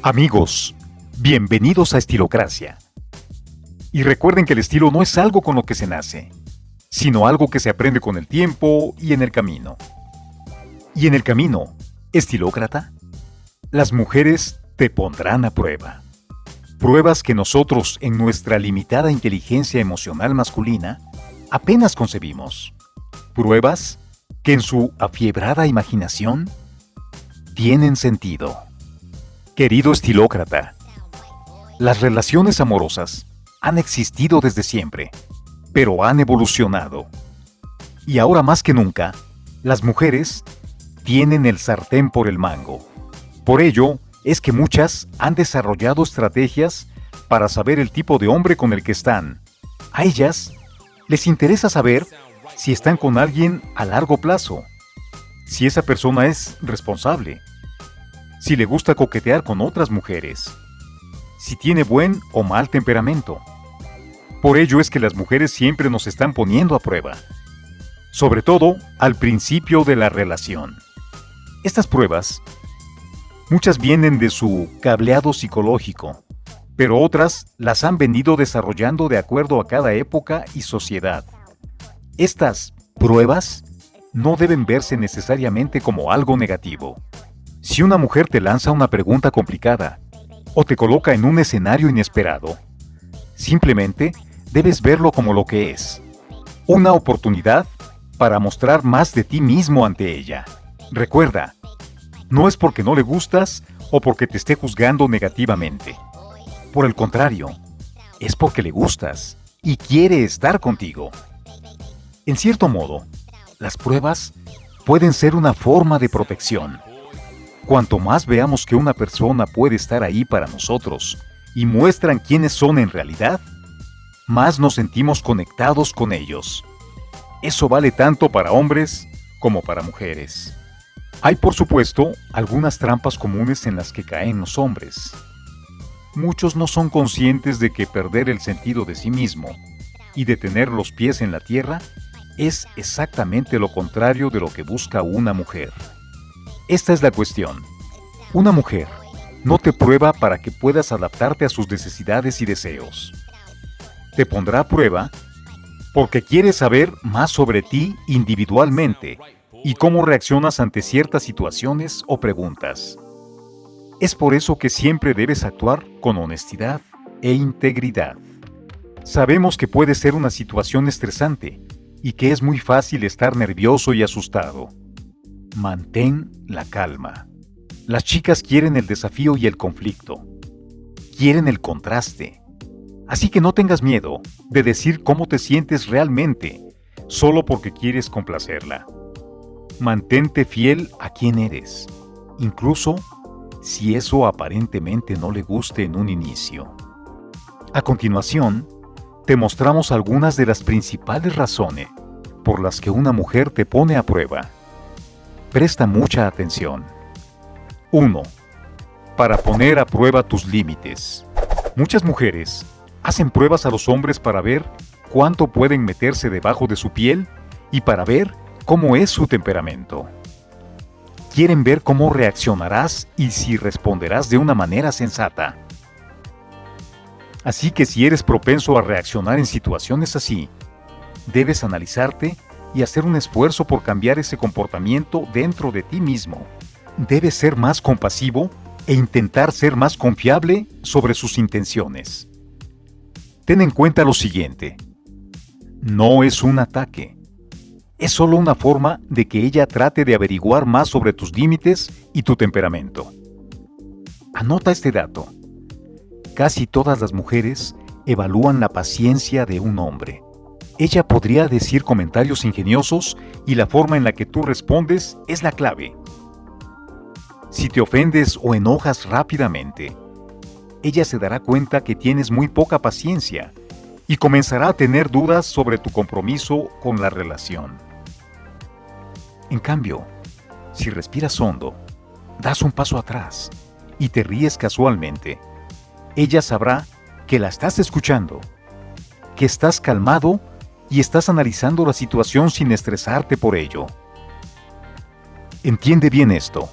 Amigos, bienvenidos a Estilocracia. Y recuerden que el estilo no es algo con lo que se nace, sino algo que se aprende con el tiempo y en el camino. Y en el camino, estilócrata, las mujeres te pondrán a prueba. Pruebas que nosotros, en nuestra limitada inteligencia emocional masculina, apenas concebimos. Pruebas que en su afiebrada imaginación tienen sentido. Querido estilócrata, las relaciones amorosas han existido desde siempre, pero han evolucionado. Y ahora más que nunca, las mujeres tienen el sartén por el mango. Por ello, es que muchas han desarrollado estrategias para saber el tipo de hombre con el que están. A ellas les interesa saber si están con alguien a largo plazo, si esa persona es responsable, si le gusta coquetear con otras mujeres, si tiene buen o mal temperamento. Por ello es que las mujeres siempre nos están poniendo a prueba, sobre todo al principio de la relación. Estas pruebas, muchas vienen de su cableado psicológico, pero otras las han venido desarrollando de acuerdo a cada época y sociedad. Estas pruebas no deben verse necesariamente como algo negativo. Si una mujer te lanza una pregunta complicada o te coloca en un escenario inesperado, simplemente debes verlo como lo que es. Una oportunidad para mostrar más de ti mismo ante ella. Recuerda, no es porque no le gustas o porque te esté juzgando negativamente. Por el contrario, es porque le gustas y quiere estar contigo. En cierto modo, las pruebas pueden ser una forma de protección. Cuanto más veamos que una persona puede estar ahí para nosotros y muestran quiénes son en realidad, más nos sentimos conectados con ellos. Eso vale tanto para hombres como para mujeres. Hay por supuesto algunas trampas comunes en las que caen los hombres. Muchos no son conscientes de que perder el sentido de sí mismo y de tener los pies en la tierra es exactamente lo contrario de lo que busca una mujer. Esta es la cuestión. Una mujer no te prueba para que puedas adaptarte a sus necesidades y deseos. Te pondrá a prueba porque quiere saber más sobre ti individualmente y cómo reaccionas ante ciertas situaciones o preguntas. Es por eso que siempre debes actuar con honestidad e integridad. Sabemos que puede ser una situación estresante, y que es muy fácil estar nervioso y asustado. Mantén la calma. Las chicas quieren el desafío y el conflicto. Quieren el contraste. Así que no tengas miedo de decir cómo te sientes realmente, solo porque quieres complacerla. Mantente fiel a quien eres, incluso si eso aparentemente no le guste en un inicio. A continuación, te mostramos algunas de las principales razones por las que una mujer te pone a prueba. Presta mucha atención. 1. Para poner a prueba tus límites. Muchas mujeres hacen pruebas a los hombres para ver cuánto pueden meterse debajo de su piel y para ver cómo es su temperamento. Quieren ver cómo reaccionarás y si responderás de una manera sensata. Así que si eres propenso a reaccionar en situaciones así, debes analizarte y hacer un esfuerzo por cambiar ese comportamiento dentro de ti mismo. Debes ser más compasivo e intentar ser más confiable sobre sus intenciones. Ten en cuenta lo siguiente. No es un ataque. Es solo una forma de que ella trate de averiguar más sobre tus límites y tu temperamento. Anota este dato. Casi todas las mujeres evalúan la paciencia de un hombre. Ella podría decir comentarios ingeniosos y la forma en la que tú respondes es la clave. Si te ofendes o enojas rápidamente, ella se dará cuenta que tienes muy poca paciencia y comenzará a tener dudas sobre tu compromiso con la relación. En cambio, si respiras hondo, das un paso atrás y te ríes casualmente, ella sabrá que la estás escuchando, que estás calmado y estás analizando la situación sin estresarte por ello. Entiende bien esto.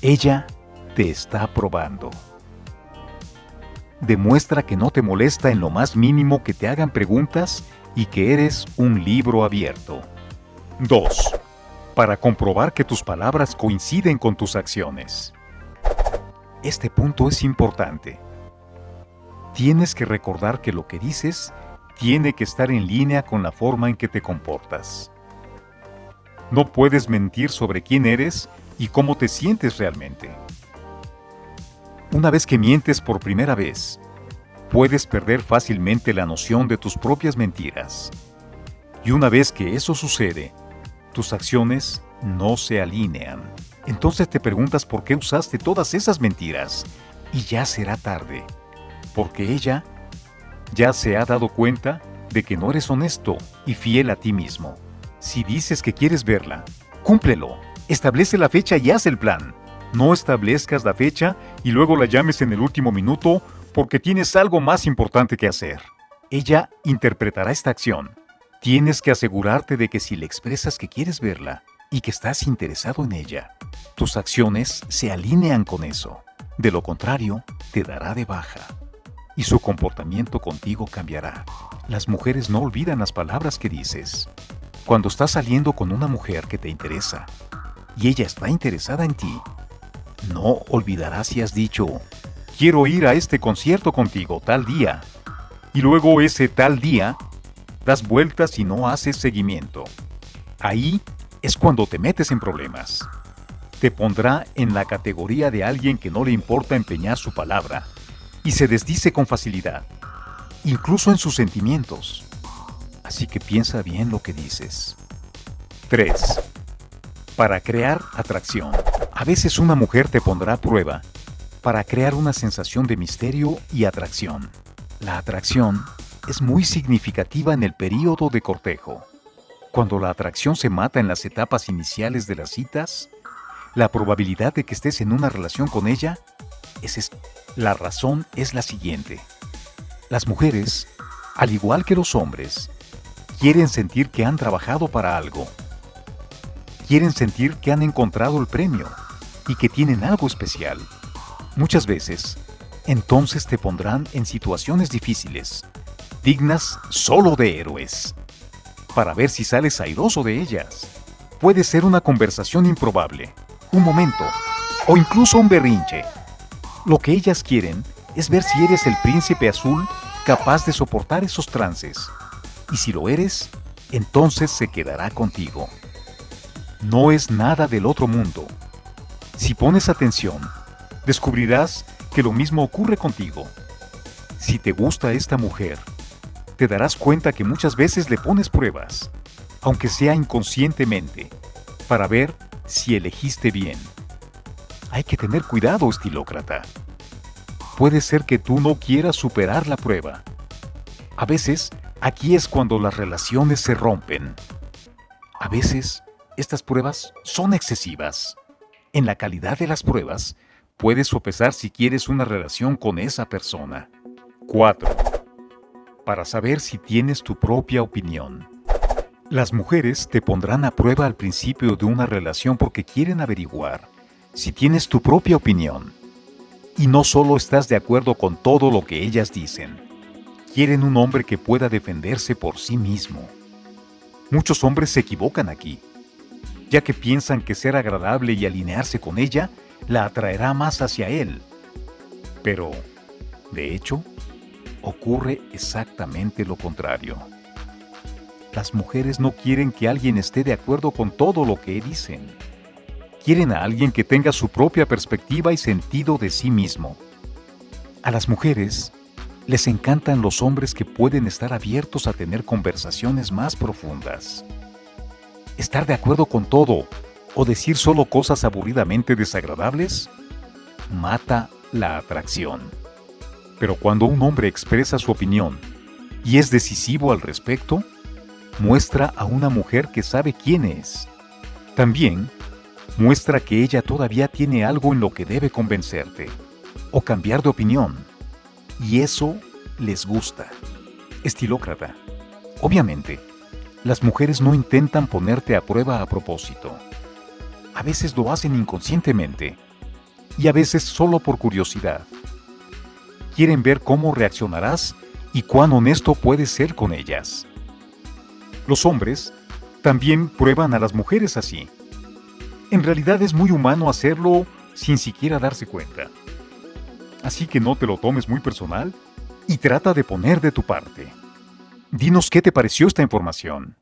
Ella te está probando. Demuestra que no te molesta en lo más mínimo que te hagan preguntas y que eres un libro abierto. 2. Para comprobar que tus palabras coinciden con tus acciones. Este punto es importante. Tienes que recordar que lo que dices tiene que estar en línea con la forma en que te comportas. No puedes mentir sobre quién eres y cómo te sientes realmente. Una vez que mientes por primera vez, puedes perder fácilmente la noción de tus propias mentiras. Y una vez que eso sucede, tus acciones no se alinean. Entonces te preguntas por qué usaste todas esas mentiras y ya será tarde, porque ella ya se ha dado cuenta de que no eres honesto y fiel a ti mismo. Si dices que quieres verla, cúmplelo, establece la fecha y haz el plan. No establezcas la fecha y luego la llames en el último minuto porque tienes algo más importante que hacer. Ella interpretará esta acción. Tienes que asegurarte de que si le expresas que quieres verla y que estás interesado en ella, tus acciones se alinean con eso. De lo contrario, te dará de baja y su comportamiento contigo cambiará. Las mujeres no olvidan las palabras que dices. Cuando estás saliendo con una mujer que te interesa y ella está interesada en ti, no olvidarás si has dicho, quiero ir a este concierto contigo tal día. Y luego ese tal día, das vueltas y no haces seguimiento. Ahí es cuando te metes en problemas. Te pondrá en la categoría de alguien que no le importa empeñar su palabra y se desdice con facilidad, incluso en sus sentimientos. Así que piensa bien lo que dices. 3. Para crear atracción. A veces una mujer te pondrá a prueba para crear una sensación de misterio y atracción. La atracción es muy significativa en el período de cortejo. Cuando la atracción se mata en las etapas iniciales de las citas, la probabilidad de que estés en una relación con ella es la razón es la siguiente. Las mujeres, al igual que los hombres, quieren sentir que han trabajado para algo. Quieren sentir que han encontrado el premio y que tienen algo especial. Muchas veces, entonces te pondrán en situaciones difíciles, dignas solo de héroes, para ver si sales airoso de ellas. Puede ser una conversación improbable, un momento, o incluso un berrinche lo que ellas quieren es ver si eres el príncipe azul capaz de soportar esos trances. Y si lo eres, entonces se quedará contigo. No es nada del otro mundo. Si pones atención, descubrirás que lo mismo ocurre contigo. Si te gusta esta mujer, te darás cuenta que muchas veces le pones pruebas, aunque sea inconscientemente, para ver si elegiste bien. Hay que tener cuidado, estilócrata. Puede ser que tú no quieras superar la prueba. A veces, aquí es cuando las relaciones se rompen. A veces, estas pruebas son excesivas. En la calidad de las pruebas, puedes sopesar si quieres una relación con esa persona. 4. Para saber si tienes tu propia opinión. Las mujeres te pondrán a prueba al principio de una relación porque quieren averiguar si tienes tu propia opinión y no solo estás de acuerdo con todo lo que ellas dicen. Quieren un hombre que pueda defenderse por sí mismo. Muchos hombres se equivocan aquí, ya que piensan que ser agradable y alinearse con ella la atraerá más hacia él. Pero, de hecho, ocurre exactamente lo contrario. Las mujeres no quieren que alguien esté de acuerdo con todo lo que dicen quieren a alguien que tenga su propia perspectiva y sentido de sí mismo. A las mujeres les encantan los hombres que pueden estar abiertos a tener conversaciones más profundas. Estar de acuerdo con todo o decir solo cosas aburridamente desagradables mata la atracción. Pero cuando un hombre expresa su opinión y es decisivo al respecto, muestra a una mujer que sabe quién es. También muestra que ella todavía tiene algo en lo que debe convencerte o cambiar de opinión. Y eso les gusta. Estilócrata. Obviamente, las mujeres no intentan ponerte a prueba a propósito. A veces lo hacen inconscientemente, y a veces solo por curiosidad. Quieren ver cómo reaccionarás y cuán honesto puedes ser con ellas. Los hombres también prueban a las mujeres así. En realidad es muy humano hacerlo sin siquiera darse cuenta. Así que no te lo tomes muy personal y trata de poner de tu parte. Dinos qué te pareció esta información.